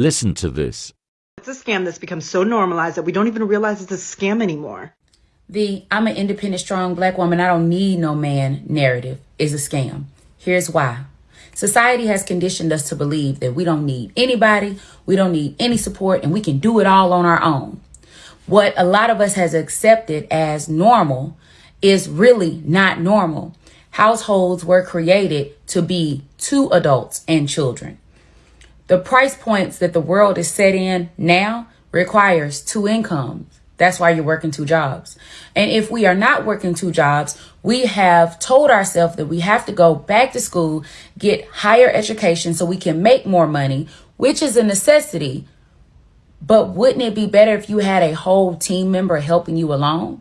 Listen to this. It's a scam that's become so normalized that we don't even realize it's a scam anymore. The I'm an independent, strong black woman, I don't need no man narrative is a scam. Here's why. Society has conditioned us to believe that we don't need anybody, we don't need any support, and we can do it all on our own. What a lot of us has accepted as normal is really not normal. Households were created to be two adults and children. The price points that the world is set in now requires two incomes. That's why you're working two jobs. And if we are not working two jobs, we have told ourselves that we have to go back to school, get higher education so we can make more money, which is a necessity. But wouldn't it be better if you had a whole team member helping you along?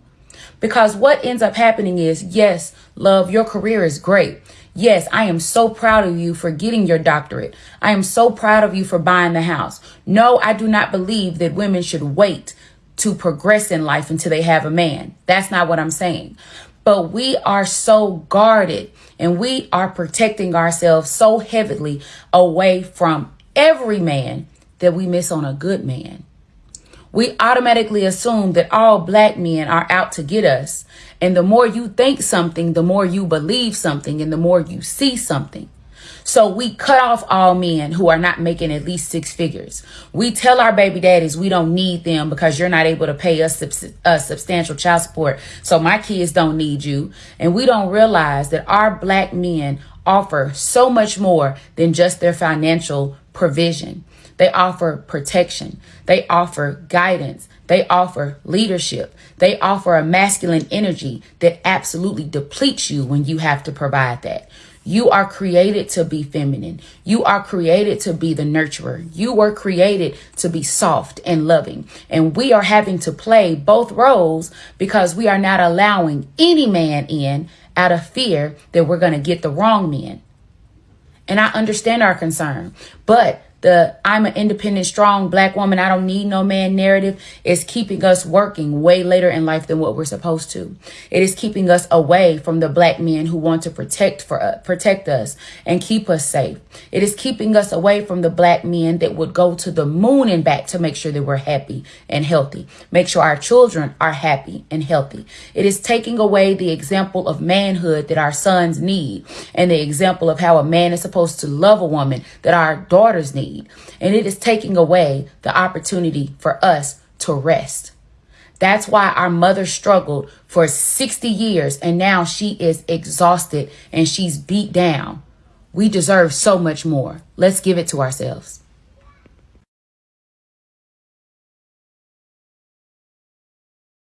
Because what ends up happening is, yes, love, your career is great. Yes, I am so proud of you for getting your doctorate. I am so proud of you for buying the house. No, I do not believe that women should wait to progress in life until they have a man. That's not what I'm saying. But we are so guarded and we are protecting ourselves so heavily away from every man that we miss on a good man we automatically assume that all black men are out to get us. And the more you think something, the more you believe something, and the more you see something. So we cut off all men who are not making at least six figures. We tell our baby daddies we don't need them because you're not able to pay us sub- uh, substantial child support. So my kids don't need you. And we don't realize that our black men offer so much more than just their financial provision. They offer protection. They offer guidance. They offer leadership. They offer a masculine energy that absolutely depletes you when you have to provide that. You are created to be feminine. You are created to be the nurturer. You were created to be soft and loving. And we are having to play both roles because we are not allowing any man in out of fear that we're going to get the wrong men. And I understand our concern, but the I'm an independent, strong black woman, I don't need no man narrative is keeping us working way later in life than what we're supposed to. It is keeping us away from the black men who want to protect for uh, protect us and keep us safe. It is keeping us away from the black men that would go to the moon and back to make sure that we're happy and healthy. Make sure our children are happy and healthy. It is taking away the example of manhood that our sons need and the example of how a man is supposed to love a woman that our daughters need need. And it is taking away the opportunity for us to rest. That's why our mother struggled for 60 years and now she is exhausted and she's beat down. We deserve so much more. Let's give it to ourselves.